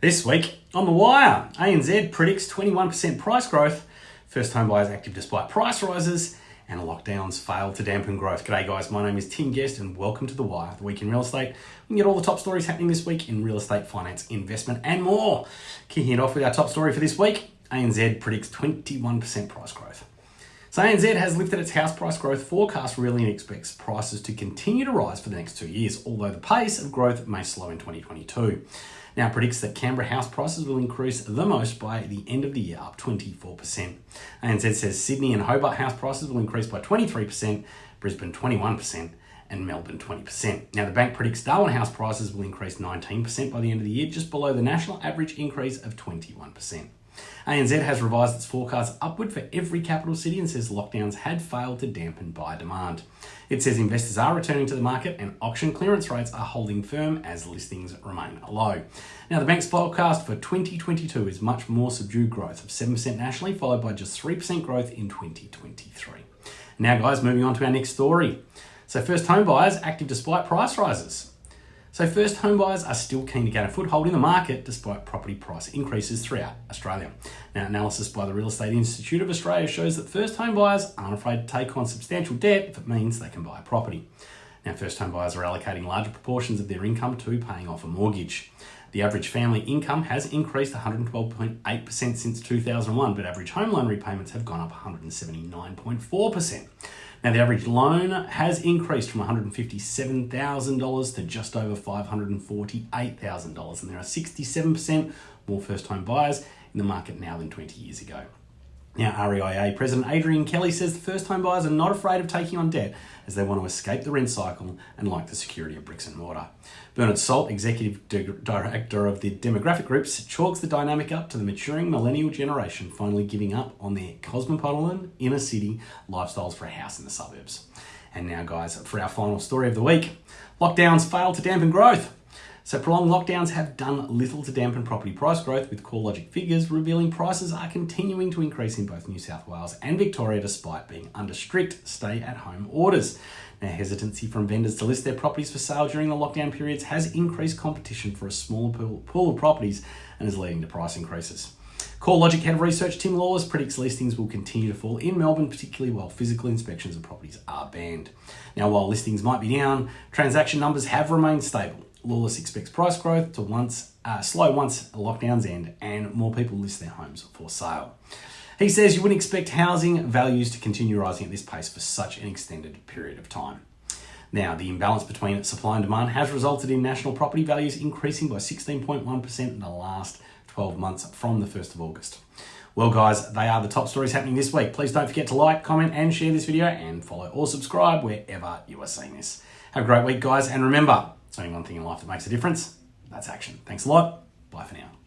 This week on The Wire, ANZ predicts 21% price growth, first home buyers active despite price rises, and lockdowns fail to dampen growth. G'day guys, my name is Tim Guest and welcome to The Wire, the week in real estate. We can get all the top stories happening this week in real estate, finance, investment, and more. Kicking it off with our top story for this week, ANZ predicts 21% price growth. So ANZ has lifted its house price growth forecast really and expects prices to continue to rise for the next two years, although the pace of growth may slow in 2022 now predicts that Canberra house prices will increase the most by the end of the year, up 24%. ANZ says Sydney and Hobart house prices will increase by 23%, Brisbane 21%, and Melbourne 20%. Now, the bank predicts Darwin house prices will increase 19% by the end of the year, just below the national average increase of 21%. ANZ has revised its forecast upward for every capital city and says lockdowns had failed to dampen buyer demand. It says investors are returning to the market and auction clearance rates are holding firm as listings remain low. Now, the bank's forecast for 2022 is much more subdued growth of 7% nationally, followed by just 3% growth in 2023. Now, guys, moving on to our next story. So, first home buyers active despite price rises. So first home buyers are still keen to gain a foothold in the market despite property price increases throughout Australia. Now, analysis by the Real Estate Institute of Australia shows that first home buyers aren't afraid to take on substantial debt if it means they can buy a property. Now, first home buyers are allocating larger proportions of their income to paying off a mortgage. The average family income has increased 112.8% since 2001, but average home loan repayments have gone up 179.4%. Now, the average loan has increased from $157,000 to just over $548,000, and there are 67% more first home buyers in the market now than 20 years ago. Now, REIA President Adrian Kelly says the first home buyers are not afraid of taking on debt as they want to escape the rent cycle and like the security of bricks and mortar. Bernard Salt, Executive Director of the Demographic Groups, chalks the dynamic up to the maturing millennial generation finally giving up on their cosmopolitan inner city lifestyles for a house in the suburbs. And now, guys, for our final story of the week lockdowns fail to dampen growth. So prolonged lockdowns have done little to dampen property price growth, with CoreLogic figures revealing prices are continuing to increase in both New South Wales and Victoria despite being under strict stay-at-home orders. Now, hesitancy from vendors to list their properties for sale during the lockdown periods has increased competition for a smaller pool of properties and is leading to price increases. CoreLogic Head of Research Tim Lawless predicts listings will continue to fall in Melbourne, particularly while physical inspections of properties are banned. Now, while listings might be down, transaction numbers have remained stable. Lawless expects price growth to once uh, slow once lockdowns end and more people list their homes for sale. He says you wouldn't expect housing values to continue rising at this pace for such an extended period of time. Now, the imbalance between supply and demand has resulted in national property values increasing by 16.1% in the last 12 months from the 1st of August. Well, guys, they are the top stories happening this week. Please don't forget to like, comment, and share this video, and follow or subscribe wherever you are seeing this. Have a great week, guys, and remember, it's only one thing in life that makes a difference. That's action. Thanks a lot. Bye for now.